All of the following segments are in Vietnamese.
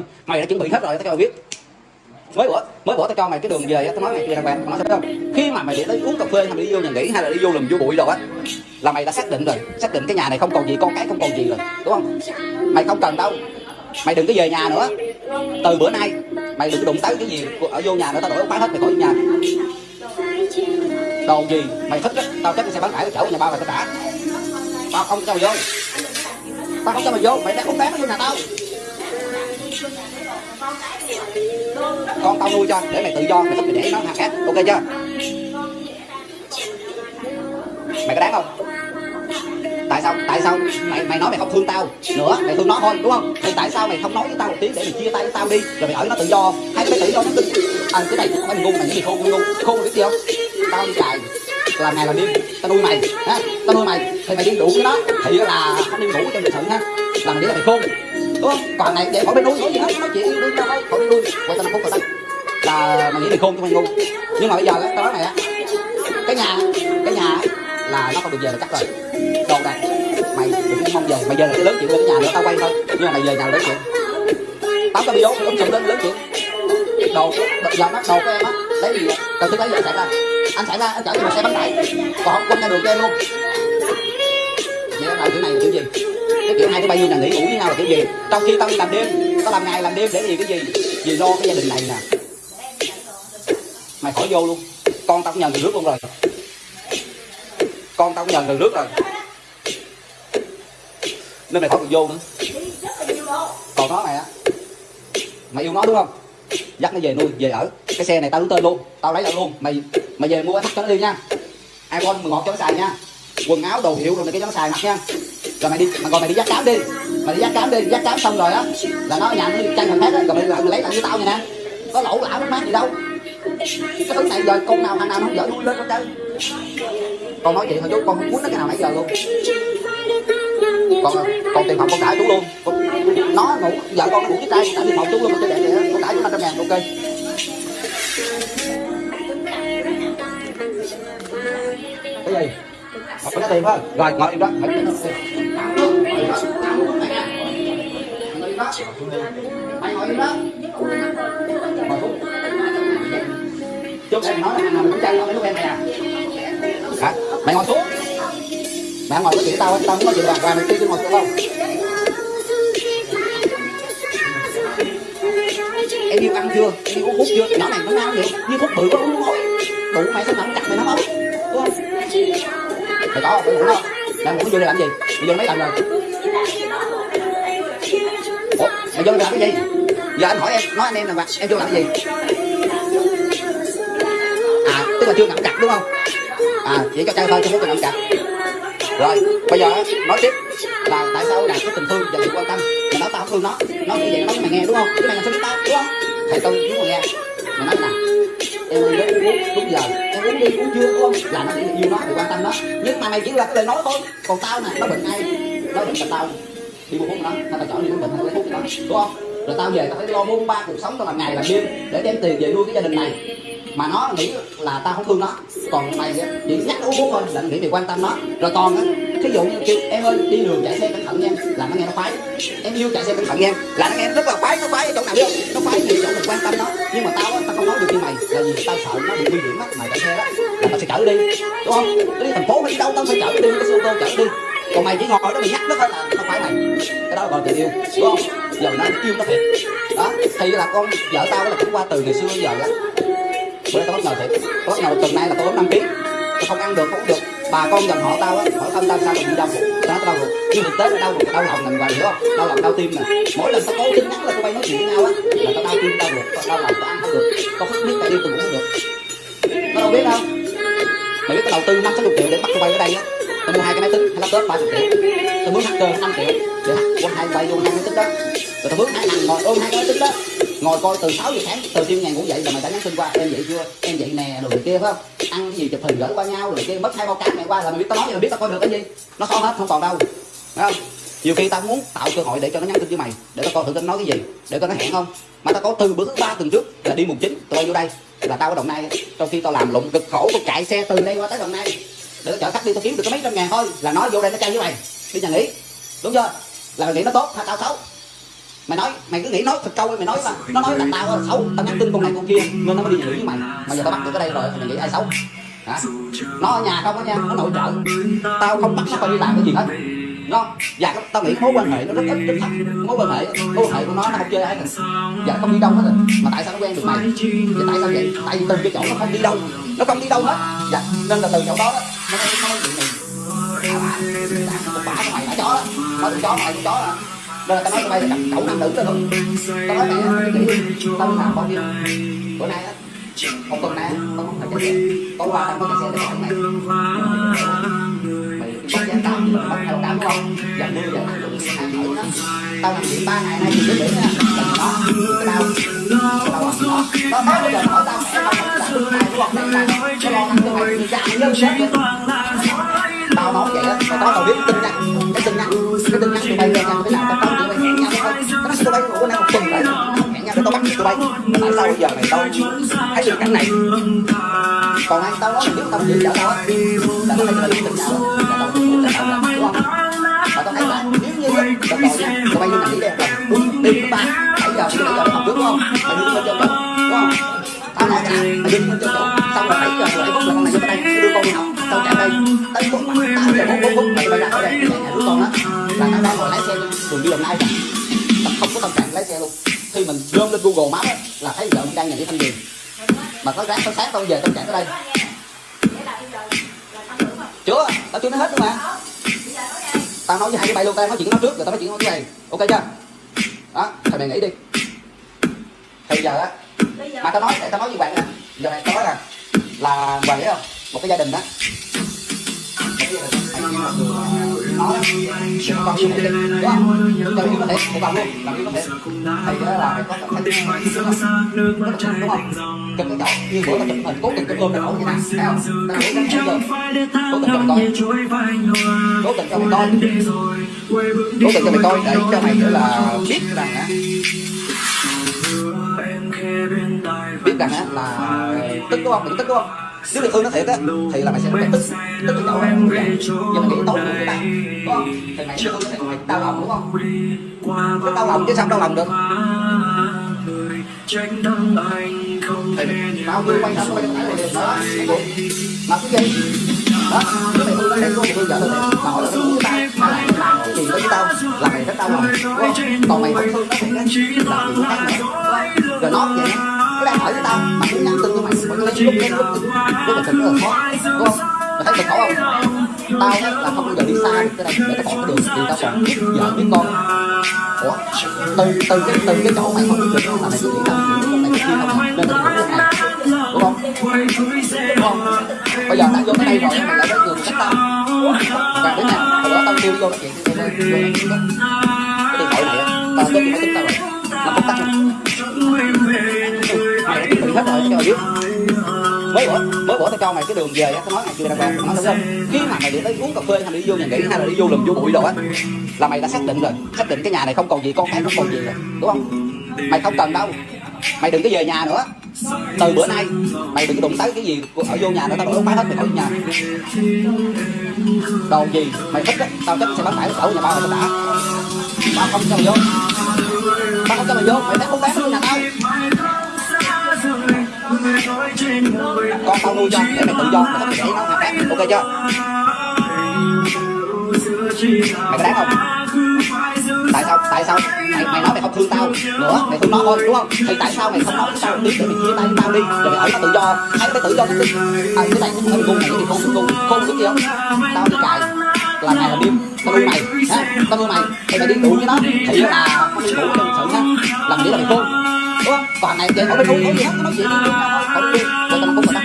mày đã chuẩn bị hết rồi, tao cho mày biết. Mới bữa mới bữa tao cho mày cái đường về tao nói mày kia đàn hoàng nó sao không? Khi mà mày để tới uống cà phê hay đi vô nhà nghỉ hay là đi vô lùm vô bụi rồi á, là mày đã xác định rồi. Xác định cái nhà này không còn gì, con cái không còn gì rồi, đúng không? Mày không cần đâu. Mày đừng có về nhà nữa. Từ bữa nay, mày đừng có đụng tới cái gì ở vô nhà nữa, tao đổi bán hết, mày khỏi nhà. Đồ gì? Mày thích á, tao chắc sẽ bán lại chỗ nhà ba mày tao trả. Tao không cho mày vô. Tao không cho mày vô, mày đang không bán nó vô nhà tao con tao nuôi cho, để mày tự do, mày thích mày để nó thằng khác. Ok chưa? Mày có đáng không? Tại sao? Tại sao? Mày mày nói mày không thương tao nữa, mày thương nó thôi, đúng không? Thì tại sao mày không nói với tao một tiếng để mày chia tay với tao đi, rồi mày ở nó tự do? Hay mày tự do nó tự à cái này mày ngu mày nghĩ gì khôn, ngu khôn biết gì không? Tao đi cài, làm ngày làm đêm tao nuôi mày, ha? Tao nuôi mày, thì mày đi đủ với nó thì là không đi ngủ cho mày thận ha? Làm để là mày khôn đúng không còn này để khỏi bên nuôi nói gì hết nói chuyện đi tao khỏi bên nuôi quay tao nó khôn rồi tao là mày nghĩ mày khôn chứ mày ngu. Nhưng mà bây giờ á, tao nói mày á cái nhà cái nhà là nó không được về là chắc rồi. Đồ đạc mày đừng có mong về mày về là cái lớn chuyện lên cái nhà nữa tao quay thôi. Nhưng mà mày về nhà là lớn chuyện. Tao có video cũng sụp lên lớn chuyện. Đồ đồ giờ mắt đồ của em á lấy gì vậy? cần thứ lấy giờ xảy ra. Anh xảy ra anh chở cho mày xe bánh tải. Còn không quên ra đường cho em luôn vậy là kiểu này là kiểu gì? Cái kiểu hai đứa bay vô nhà nghỉ ngủ với nhau là kiểu gì? Trong khi tao đi làm đêm, tao làm ngày làm đêm để gì, cái gì? Vì lo cái gia đình này nè. Mày khỏi vô luôn. Con tao cũng nhận từ nước luôn rồi. Con tao cũng nhận từ nước rồi. Nên mày khỏi được vô nữa. Còn nó mày á. Mày yêu nó đúng không? Dắt nó về nuôi, về ở. Cái xe này tao đứng tên luôn. Tao lấy lại luôn. Mày mày về mua thắt cho nó đi nha. Iphone 11 cho nó xài nha quần áo đồ hiệu rồi này cái cho nó xài mặc nha. Rồi mày đi mà còn mày đi dắt cám đi. Mày đi dắt cám đi dắt cám xong rồi á là nó nhà nó đi chăn thằng khác á rồi mày, mày lấy lại với tao nha nè. Có lỗ lão mất mát gì đâu. Cái thứ này giờ con nào thằng nào nó không dở nó lên hết trơn con nói chuyện thôi chú con không muốn nó cái nào nãy giờ luôn. Còn còn tiền phòng con trả chú luôn. Con, nó ngủ vợ con nó ngủ với trai trả tiền phòng chú luôn con để vậy con trả chú năm trăm ngàn ok. Cái gì? Hỏi cái tiền phải? Rồi ngồi im đó Ngồi im đó Mày ngồi xuống em nói là mình cũng chơi không lúc em nè Hả? Mày ngồi xuống Mày ngồi với chị tao, tao muốn nói chuyện bàn qua mày kêu chứ ngồi xuống không? Em yêu ăn chưa? Em yêu uống hút chưa? Nhỏ này nó ngon vậy Như hút bự có uống mối Đủ mày sao nằm chặt mày không? Có không? Ngủ không? Mày ngủ vô đây làm gì? Mày vô mấy lần rồi? Ủa? Mày vô đây làm cái gì? Giờ anh hỏi em, nói anh em là em vô làm cái gì? À, tức là chưa ngậm chặt đúng không? À, chỉ cho chơi thôi, chứ không cần ngậm chặt rồi bây giờ nói tiếp là tại sao đạt có tình thương và sự quan tâm mà nói tao không thương nó nó nghĩ vậy nó nói mày nghe đúng không chứ mày làm sao biết tao đúng không thầy tôi muốn mà nghe em đi nếu uống đúng giờ. Em uống đi uống chưa đúng không là nó nghĩ yêu nó thì quan tâm nó nhưng mà mày chỉ là cái lời nói thôi. Còn tao nè, nó bệnh ai nó bệnh là tao. Đi mua thuốc nó nó tao chọn đi nó bệnh, nó lấy thuốc cho nó. Đúng không? Rồi tao về, tao phải lo bốn, ba cuộc sống tao làm ngày làm đêm để đem tiền về nuôi cái gia đình này. Mà nó nghĩ là tao không thương nó. Còn mày chỉ nhắc nó uống thuốc thôi, là nghĩ mày quan tâm nó. Rồi còn á thí dụ như kêu, em ơi, đi đường chạy xe cẩn thận nha là nó nghe nó khoái. Em yêu chạy xe cẩn thận nha là nó nghe rất là khoái, nó khoái ở chỗ nào biết không? Nó khoái thì chỗ mình quan tâm nó nhưng mà tao á, tao không nói được như mày là vì tao sợ nó bị nguy hiểm á mày chạy xe đó, là tao sẽ chở đi, đúng không? Đi thành phố hay đi đâu, tao phải chở đi cái xe ô tô chở đi. Còn mày chỉ ngồi đó mày nhắc nó thôi là nó khoái mày. Cái đó gọi tình yêu, đúng không? Giờ nó yêu nó thiệt. Đó, thì là con vợ tao là cũng qua từ ngày xưa đến giờ lắm bữa nay tao bất ngờ thiệt. Tao bất ngờ tuần nay là tôi ốm năm kg tao không ăn được, không uống được bà con dòng họ tao á hỏi thăm tao sao bị đau bụng. Sao tao đau bụng nhưng thực tế là đau bụng đau lòng mình ngoài hiểu không? Đau lòng đau tim nè. Mỗi lần tao cố tin nhắn là tụi bay nói chuyện với nhau á, là tao đau tim đau bụng tao đau lòng tao ăn không được. Tao không biết tao đi tao ngủ không được. Tao đâu biết đâu. Mày biết tao đầu tư năm sáu chục triệu để bắt tụi bay ở đây á. Tao mua hai cái máy tính, hai laptop ba chục triệu. Tao muốn hacker năm triệu. Để qua hai, bay luôn hai máy tính đó rồi tao bước hai thằng ngồi ôm hai cái tính đó. Ngồi coi từ 6 giờ sáng, từ tim ngàn ngủ dậy là mày đã nhắn tin qua, em dậy chưa? Em dậy nè rồi kia, phải không? Ăn cái gì chụp hình gửi qua nhau rồi kia, mất hai bao cát ngày qua là mày biết, tao nói mày biết tao coi được cái gì. Nó xóa hết, không còn đâu. Phải không? Nhiều khi tao muốn tạo cơ hội để cho nó nhắn tin với mày, để tao coi thử tin nói cái gì, để coi nó hẹn không. Mà tao có từ bữa thứ ba tuần trước là đi mùng chín, tụi bay vô đây, là tao ở đồng nai, trong khi tao làm lụng cực khổ, tao chạy xe từ đây qua tới đồng nai. Để tao chở khách đi, tao kiếm được có mấy trăm ngàn thôi, là nó vô đây nó chơi với mày. Đi nhà nghỉ, đúng chưa? Là mày nghĩ nó tốt hay tao xấu mày nói mày cứ nghĩ nói thật câu mày nói mà nó nói là tao là xấu tao nhắn tin con này con kia nên nó mới đi xử với mày mà giờ tao bắt được ở đây rồi mày nghĩ ai xấu hả nó ở nhà không á nha nó nội trợ tao không bắt nó phải đi làm cái gì hết nó dạ tao nghĩ mối quan hệ nó rất ít rất thấp mối quan hệ mối quan hệ của nó nó không chơi ai cả dạ không đi đâu hết rồi mà tại sao nó quen được mày vậy tại sao vậy tại vì từ cái chỗ nó không đi đâu nó không đi đâu hết dạ nên là từ chỗ đó đó nó nói nó nói chuyện này bả mày bả chó đó nói con chó mày con chó à là tao nói tụi bay là cậu nam nữ đó luôn tao nói mày nghĩ tao làm bao nhiêu bữa nay á một tuần nay tao không phải chết tối qua tao có cái xe để gọi mày mày bắt giá tao bắt theo đám không giờ mưa giờ nắng đụng hàng thử đó tao làm chuyện ba ngày nay thì biết nha đó cái tao tao tao gì đó tao nói bây giờ hỏi tao mẹ tao không làm được này đúng không này là nó lo lắng cho mày thì ra mày chết tao nói vậy á mày có tao biết tin nha cái tin nhắn cái tin nhắn tụi bay lên nha tụi bay làm tao bay tại sao bây giờ mày tao thấy được cảnh này còn anh tao nói nếu tao chịu trả tao á là tao thấy tụi tình tin là tao cũng là tao đúng không và tao thấy là nếu như tao tội nha bay như này đi rồi đúng đi thứ ba bảy giờ bây giờ học trước đúng không mày đưa lên cho đúng không tao nói là mày đưa lên cho chỗ xong rồi bảy giờ rồi phút là con này vô đây đưa con đi học tao chạy đây tới phút tám giờ bốn bốn phút mày bay ra khỏi đây nhà đứa con đó là tao đang ngồi lái xe đường đi đồng nai đi thanh điền mà có ráng tới sáng tao về tao chạy tới đây. Chưa tao chưa nói hết nữa mà. Tao nói với hai cái bay luôn tao nói chuyện nó trước, rồi tao nói chuyện cái này. Ok chưa? Đó thầy mày nghĩ đi. Thì giờ á, mà tao nói tao nói với bạn nè. Giờ này tao nói là là bạn biết không? Một cái gia đình đó một cái gia đình anh em một người nói con yêu mẹ đi đúng không cho yêu có thể một bạn luôn làm yêu có thể thầy đó là phải có cảm thấy đúng không chụp động như bữa tao chụp hình cố tình chụp ôm cái như này thấy không tao nghĩ đến cái giờ cố tình cho mày coi cố tình cho mày coi cố tình cho mày coi để cho mày kiểu là biết rằng á biết rằng á, là ờ, tức, đúng không? Mày tức, đúng không? Nếu được thương nó thiệt á, thì là mày sẽ phải tức. Tức cái chỗ này. Nhưng mà nghĩ tốt của người ta đúng không? Thì mày thương nó thiệt, mày đau lòng, đúng không? Cái đau lòng chứ sao đau lòng được? Thì tao nhiêu quay hết quay phải là đó. Mà cái gì? Đó nếu mày thương nó thiệt luôn thì thương vợ nó mà hỏi là cái của tao, mà lại làm cái gì với tao, là mày rất đau lòng còn mày không thương nó thiệt á là chuyện khác nữa rồi nó vậy nó đang hỏi với tao mà cũng nhắn tin với mày mày nó lấy lúc lấy lúc lúc mà tình lúc là khó đúng không mày thấy cực khổ không tao á là không bao giờ đi xa được tới đây để tao bỏ cái đường thì tao còn biết vợ biết con ủa từ từ cái từ cái chỗ mày không biết được là mày cứ nghĩ tao những con này kia không nên tao không này đúng không đúng không bây giờ tao vô cái đây rồi mày lại tới người cách tao và đến nào? hồi đó tao kêu vô nói chuyện với tao vô cái điện thoại này tao tao tới máy tính tao rồi nó không tắt biết. Mới bữa mới bữa tao cho mày cái đường về á, tao nói mày chưa đàng hoàng nói đúng không? Khi mà mày đi tới uống cà phê hay đi vô nhà nghỉ hay là đi vô lùm vô bụi đồ á, là mày đã xác định rồi. Xác định cái nhà này không còn gì, con cái không còn gì rồi. Đúng không? Mày không cần đâu. Mày đừng có về nhà nữa. Từ bữa nay, mày đừng đụng tới cái gì ở vô nhà nữa, tao đổ bán hết mày khỏi nhà. Đồ gì? Mày thích á, tao chắc sẽ bán phải ở nhà bao rồi tao đã. Tao không cho mày vô. Tao không cho mày vô, mày bán không bán vô nhà tao con tao nuôi cho để mày tự do mày không để nó mà khác ok chưa mày có đáng không tại sao tại sao mày, mày nói mày không thương tao nữa mày thương nó thôi đúng không thì tại sao mày không nói với tao tiếng để mày chia tay tao đi rồi mày ở nó tự do hay cái tự do cái à, cái này cái ngu này thì không ngu không biết gì không tao đi cài là ngày là đêm tao nuôi mày ha tao nuôi mày thì mày đi đủ với nó thì là không đi với cái sự ha làm gì là mày khôn đúng không còn này vậy không phải ngủ gì hết nói chuyện đi thôi không đi tao không người đó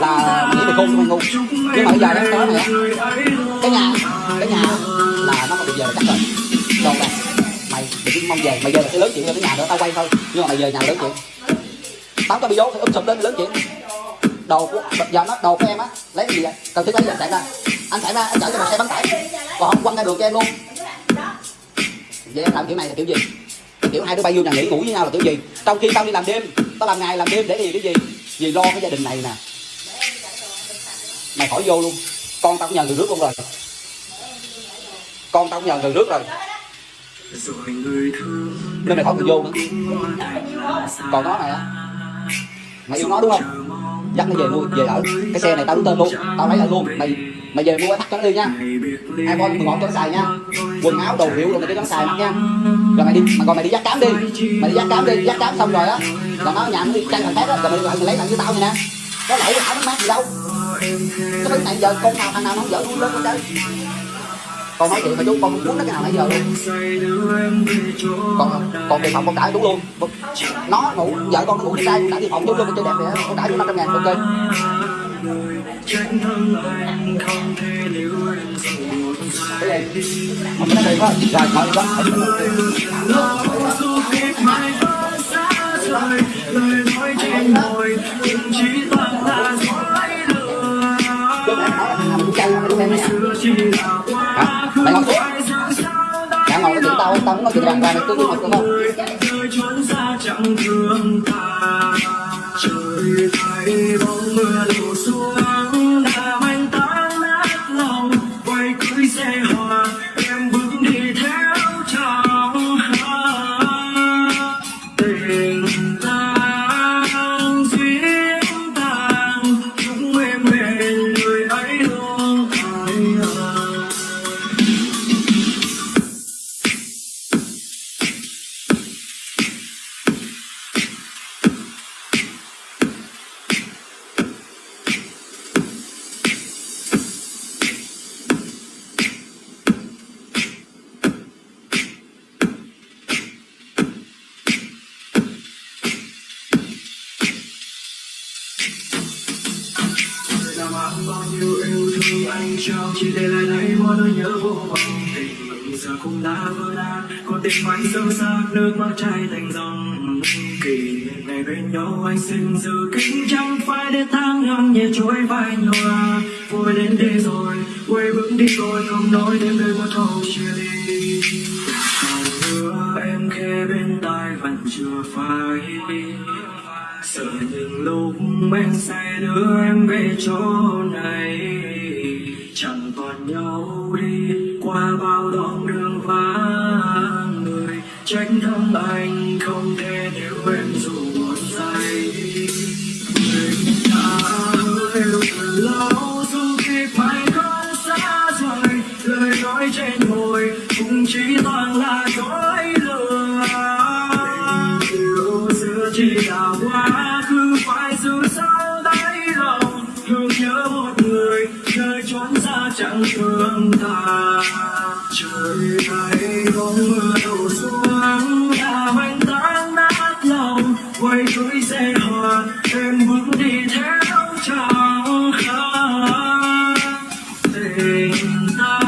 là nghĩ về khôn không ngu nhưng mà bây giờ đó nói á cái nhà cái nhà là nó mà được giờ là chắc rồi. Còn là mày đừng cứ mong về. Mày về là cái lớn chuyện là cái nhà nữa tao quay thôi. Nhưng mà mày về nhà lớn chuyện. Tao tao bị vô thì um sụp lên lớn chuyện. Đồ của, giờ nó, đồ của em á, lấy cái gì vậy? Cần thiết lấy gì? Chạy ra. Anh chạy ra, anh chở cho một xe bán tải. Còn không, quăng ra đường cho em luôn. Vậy em làm kiểu này là kiểu gì? Kiểu hai đứa bay vô nhà nghỉ ngủ với nhau là kiểu gì? Trong khi tao đi làm đêm tao làm ngày làm đêm để gì cái gì vì lo cái gia đình này nè. Mày khỏi vô luôn. Con tao cũng nhờ người rước luôn rồi. Con tao cũng nhờ người rước rồi. Nên mày khỏi cần vô nữa. Còn nó này á, mày yêu nó đúng không? Dắt nó về nuôi, về ở. Cái xe này tao đứng tên luôn. Tao lấy lại luôn. Mày mày về mua cái thắt cho nó đi nha hai con mình gọn cho nó xài nha. Quần áo đồ hiệu rồi mày cho nó xài mặc nha. Rồi mày đi, mà còn mày đi dắt cám đi. Mày đi dắt cám đi, dắt cám xong rồi á. Là nó nhà nó đi chăn thằng khác á, rồi mày lại mày lấy thằng với tao này nè. Có lỗi áo nó mát gì đâu. Cái thứ này giờ con nào, thằng nào nó không dở luôn lên con chơi con nói chuyện mà chú, con muốn nó cái nào nãy giờ luôn. Còn còn tiền phòng con trả chú luôn. Nó ngủ, vợ con nó ngủ trai con đã tiền phòng chú luôn chơi đẹp vậy con trả chú năm trăm ngàn, ok mày ngồi xuống mày ngồi chuyện tao tao muốn nói chuyện đàng hoàng mày cứ ngồi được không bao nhiêu yêu thương anh trao chỉ để lại đây mỗi nỗi nhớ vô vọng tình mình giờ cũng đã vỡ nát còn tình mãi sâu sắc nước mắt chảy thành dòng kỷ niệm ngày bên nhau anh xin giữ kín chẳng phải để tháng năm nhẹ trôi vai nhòa vui đến đây rồi quay bước đi rồi không nói thêm lời một câu chia ly Còn nữa em khẽ bên tai vẫn chưa phai sợ như mình sẽ đưa em về chỗ này. Chẳng còn nhau đi qua bao đoạn đường vắng người. Trách thâm anh không thể nếu em dù một giây mình đã hứa yêu từ lâu dù khi phải không xa rời, lời nói trên môi cũng chỉ toàn là dối lừa. Tình yêu xưa chỉ là sáng thương ta trời thấy bóng mưa đổ xuống làm mang tan nát lòng quay cưới xe hoa em bước đi theo chồng tình ta.